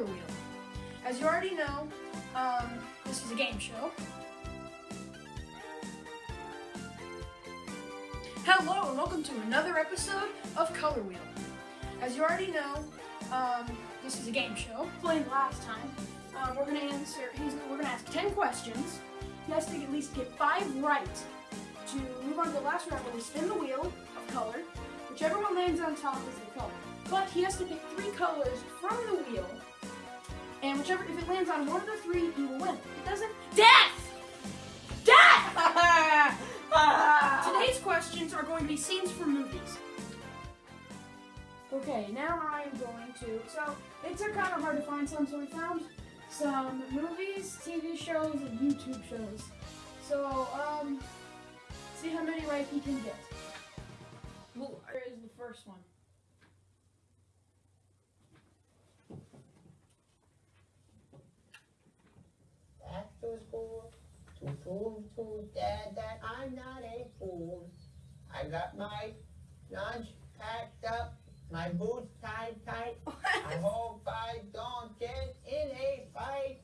Color Wheel. As you already know, um, this is a game show. Hello and welcome to another episode of Color Wheel. As you already know, um, this is a game show. Playing last time, um, we're gonna answer. We're gonna ask ten questions. He has to at least get five right to move on to the last round where we spin the wheel of color. Whichever one lands on top is the color. But he has to pick three colors from the wheel. And whichever, if it lands on one of the three, you will win. If it doesn't, death! Death! Today's questions are going to be scenes from movies. Okay, now I am going to. So it's kind of hard to find some, so we found some movies, TV shows, and YouTube shows. So um, see how many right he can get. Well, Here is the first one. School to prove to dad that I'm not a fool. I got my lunch packed up, my boots tied tight. I hope I don't get in a fight.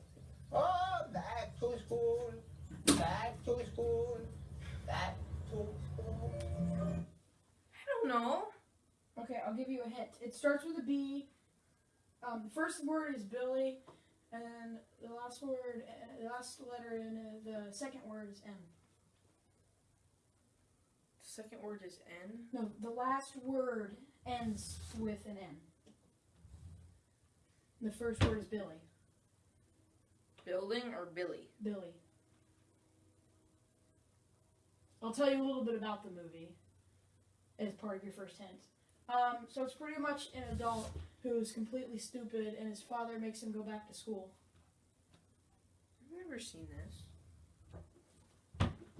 Oh, back to school, back to school, back to school. I don't know. Okay, I'll give you a hint. It starts with a B. Um, the first word is Billy, and the last word, uh, the last letter in uh, the second word is N. The second word is N. No, the last word ends with an N. The first word is Billy. Building or Billy? Billy. I'll tell you a little bit about the movie as part of your first hint. Um, so it's pretty much an adult who's completely stupid, and his father makes him go back to school. I've never seen this.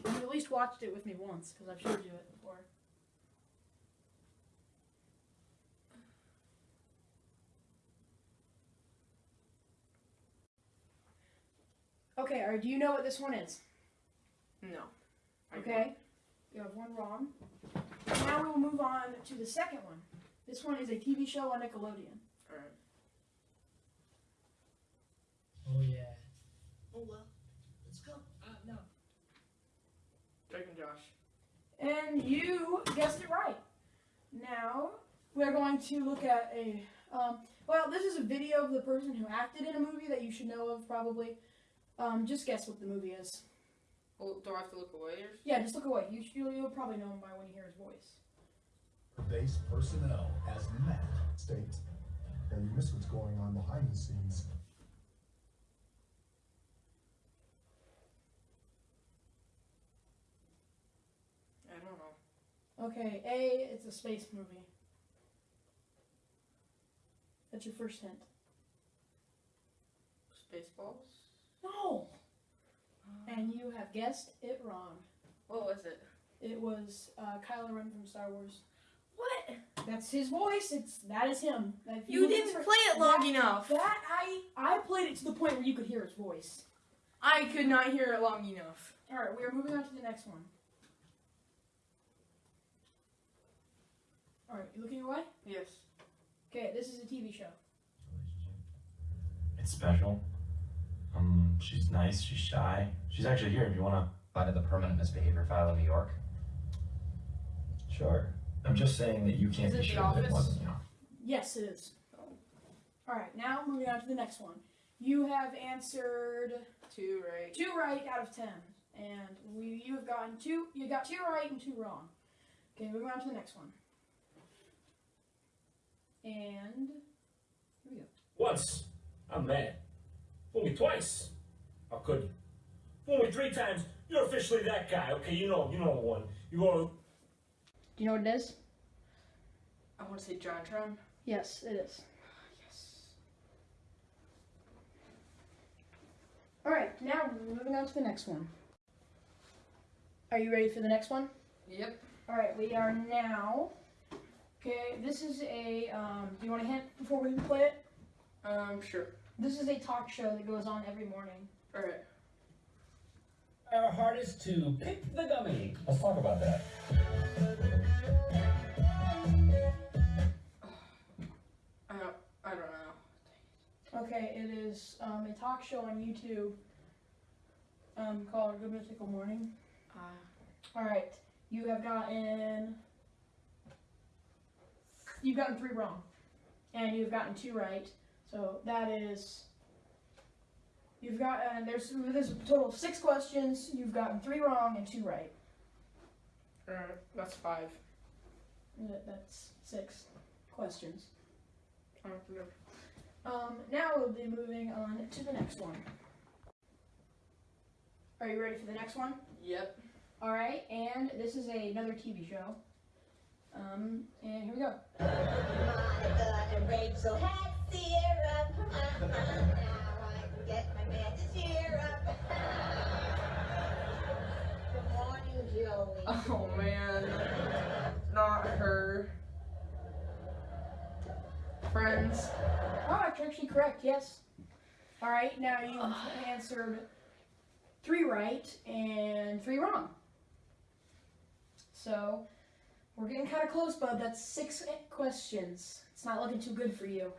You've at least watched it with me once because I've showed you it before. Okay, right, do you know what this one is? No. Okay, you have one wrong. Now we'll move on to the second one. This one is a TV show on Nickelodeon. Alright. Oh yeah. Oh well, let's go. Uh, no. Drake and Josh. And you guessed it right. Now we're going to look at a. Um, well, this is a video of the person who acted in a movie that you should know of, probably. Um, just guess what the movie is. Well, do I have to look away or? Yeah, just look away. You, you'll, you'll probably know him by when you hear his voice. Base personnel as Matt states. Now you miss what's going on behind the scenes. I don't know. Okay, A, it's a space movie. That's your first hint. Spaceballs. No! And you have guessed it wrong. What was it? It was uh, Kylo Ren from Star Wars. What? That's his voice. It's that is him. If You didn't at- play it long that, enough. That I I played it to the point where you could hear his voice. I could not hear it long enough. All right, we are moving on to the next one. All right, you looking away? Yes. Okay, this is a TV show. It's special. Um, she's nice. She's shy. She's actually here. If you wanna, Apply to the permanent misbehavior file in New York. sure. I'm just saying that you can't Is it be The sure that it Office? wasn't you. Yes, it is. All right, now moving on to the next one. You have answered Two right. two right out of ten, and we you have gotten two. You got two right and two wrong. Okay, moving on to the next one. And here we go. Once, I'm mad. Fool me twice. How could you? Fool me three times. You're officially that guy. Okay, you know, you know the one. You go. Do you know what it is? I want to say JonTron. Yes, it is. Yes. All right, now we're moving on to the next one. Are you ready for the next one? Yep. All right, we are now. Okay, this is a. Um, do you want a hint before we play it? Um, sure. This is a talk show that goes on every morning. Alright. Our hardest to pick the gummy. Let's talk about that. I don't, I don't know. Okay, it is um, a talk show on YouTube um, called Good Mythical Morning. Uh, All right, you have gotten you've gotten three wrong, and you've gotten two right. So that is you've got uh, there's there's a total of six questions. You've gotten three wrong and two right. alright, that's five. That- That's six questions. I don't know. Um, now we'll be moving on to the next one. Are you ready for the next one? Yep. All right, and this is a, another TV show. Um, and here we go. Get my man to cheer up. Good morning, Joey. Oh man. Not her. Friends. Oh, that's actually correct. Yes. All right, now you answered three right and three wrong. So we're getting kind of close, bud. That's six questions. It's not looking too good for you.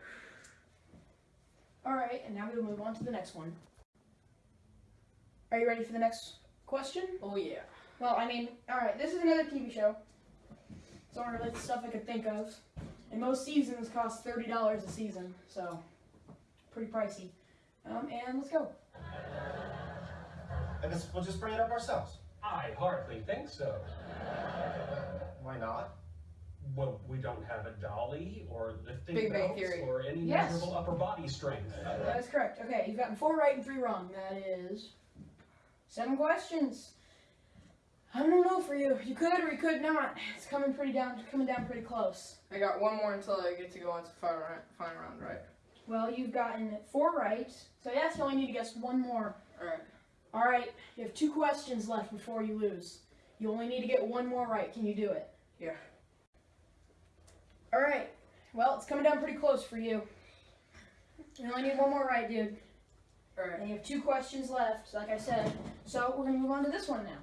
All right, and now we'll move on to the next one. Are you ready for the next question? Oh yeah. Well, I mean, all right, this is another TV show. It's all related to stuff I could think of. And most seasons cost thirty dollars a season, so pretty pricey. Um, and let's go. I guess we'll just bring it up ourselves. I hardly think so. Why not? Well, we don't have a dolly or lifting Big Bang belts Theory. or any Yes. measurable upper body strength. That is correct. Okay, you've gotten four right and three wrong. That is seven questions. I don't know for you. You could or you could not. It's coming pretty down, coming down pretty close. I got one more until I get to go into final round, final round, right? Well, you've gotten four right, so yes, you only need to guess one more. Alright. All right, you have two questions left before you lose. You only need to get one more right. Can you do it? Yeah. All right. Well, it's coming down pretty close for you. You only need one more right, dude. Alright. And you have two questions left, like I said. So we're gonna move on to this one now.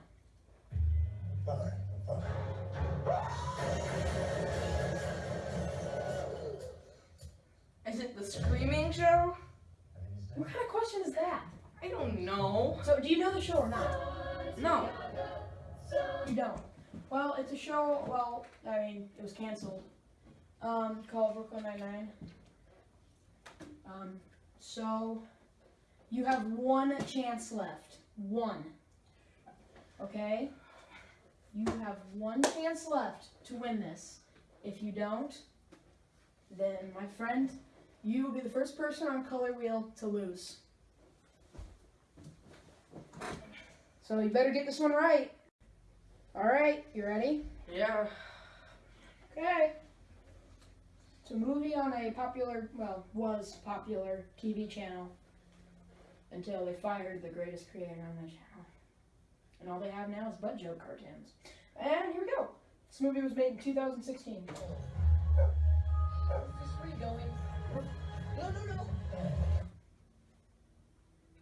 Is it the screaming show? What kind of question is that? I don't know. So, do you know the show or not? No. You don't. Well, it's a show. Well, I mean, it was canceled. Um, called Brooklyn Nine Nine. Um, so you have one chance left. One. Okay. You have one chance left to win this. If you don't, then my friend, you will be the first person on Color Wheel to lose. So you better get this one right. All right, you ready? Yeah. Okay. It's a movie on a popular, well, was popular TV channel until they fired the greatest creator on the channel. And all they have now is butt joke cartoons. And here we go. This movie was made in 2016. This is where you going? No, no, no.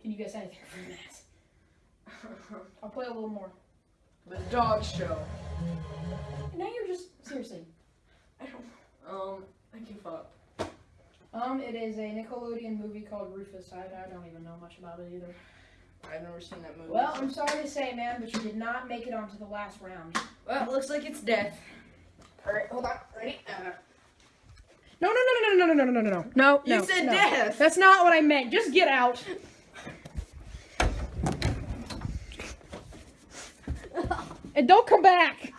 Can you guess anything from that? I'll play a little more. the dog show. Now you're just seriously. I don't. Um. I give up. Um, it is a Nickelodeon movie called Rufus. I, I don't even know much about it either. I've never seen that movie. Well, I'm sorry to say, man, but you did not make it onto the last round. Well, it looks like it's death. All right, hold on. Ready? Uh, no, no, no, no, no, no, no, no, no, no, no. You no, said no. death. That's not what I meant. Just get out. and don't come back.